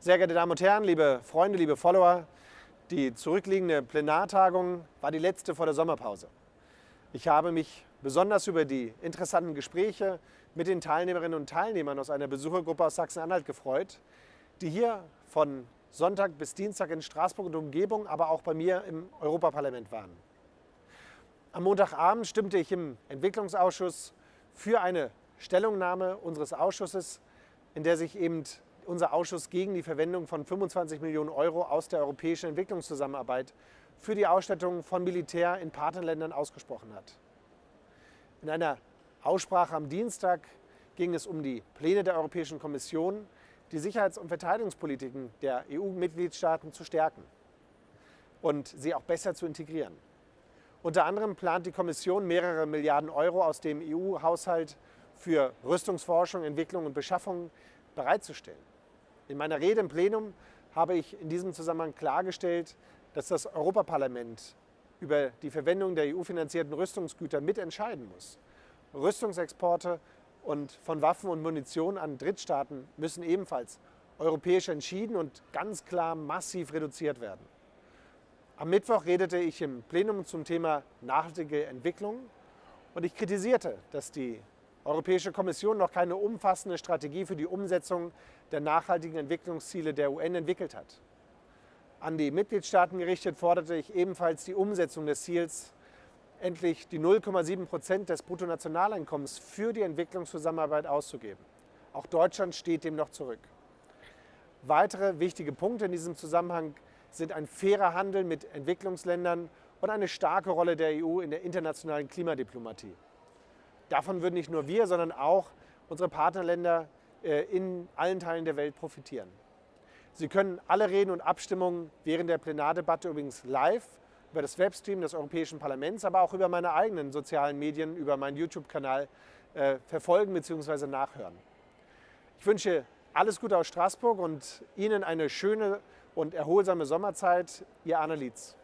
Sehr geehrte Damen und Herren, liebe Freunde, liebe Follower, die zurückliegende Plenartagung war die letzte vor der Sommerpause. Ich habe mich besonders über die interessanten Gespräche mit den Teilnehmerinnen und Teilnehmern aus einer Besuchergruppe aus Sachsen-Anhalt gefreut, die hier von Sonntag bis Dienstag in Straßburg und Umgebung, aber auch bei mir im Europaparlament waren. Am Montagabend stimmte ich im Entwicklungsausschuss für eine Stellungnahme unseres Ausschusses, in der sich eben unser Ausschuss gegen die Verwendung von 25 Millionen Euro aus der europäischen Entwicklungszusammenarbeit für die Ausstattung von Militär in Partnerländern ausgesprochen hat. In einer Aussprache am Dienstag ging es um die Pläne der Europäischen Kommission, die Sicherheits- und Verteidigungspolitiken der EU-Mitgliedstaaten zu stärken und sie auch besser zu integrieren. Unter anderem plant die Kommission mehrere Milliarden Euro aus dem EU-Haushalt für Rüstungsforschung, Entwicklung und Beschaffung bereitzustellen. In meiner Rede im Plenum habe ich in diesem Zusammenhang klargestellt, dass das Europaparlament über die Verwendung der EU-finanzierten Rüstungsgüter mitentscheiden muss. Rüstungsexporte und von Waffen und Munition an Drittstaaten müssen ebenfalls europäisch entschieden und ganz klar massiv reduziert werden. Am Mittwoch redete ich im Plenum zum Thema nachhaltige Entwicklung und ich kritisierte, dass die Europäische Kommission noch keine umfassende Strategie für die Umsetzung der nachhaltigen Entwicklungsziele der UN entwickelt hat. An die Mitgliedstaaten gerichtet forderte ich ebenfalls die Umsetzung des Ziels, endlich die 0,7 Prozent des Bruttonationaleinkommens für die Entwicklungszusammenarbeit auszugeben. Auch Deutschland steht dem noch zurück. Weitere wichtige Punkte in diesem Zusammenhang sind ein fairer Handel mit Entwicklungsländern und eine starke Rolle der EU in der internationalen Klimadiplomatie. Davon würden nicht nur wir, sondern auch unsere Partnerländer äh, in allen Teilen der Welt profitieren. Sie können alle Reden und Abstimmungen während der Plenardebatte übrigens live über das Webstream des Europäischen Parlaments, aber auch über meine eigenen sozialen Medien, über meinen YouTube-Kanal äh, verfolgen bzw. nachhören. Ich wünsche alles Gute aus Straßburg und Ihnen eine schöne und erholsame Sommerzeit. Ihr Arne Lietz.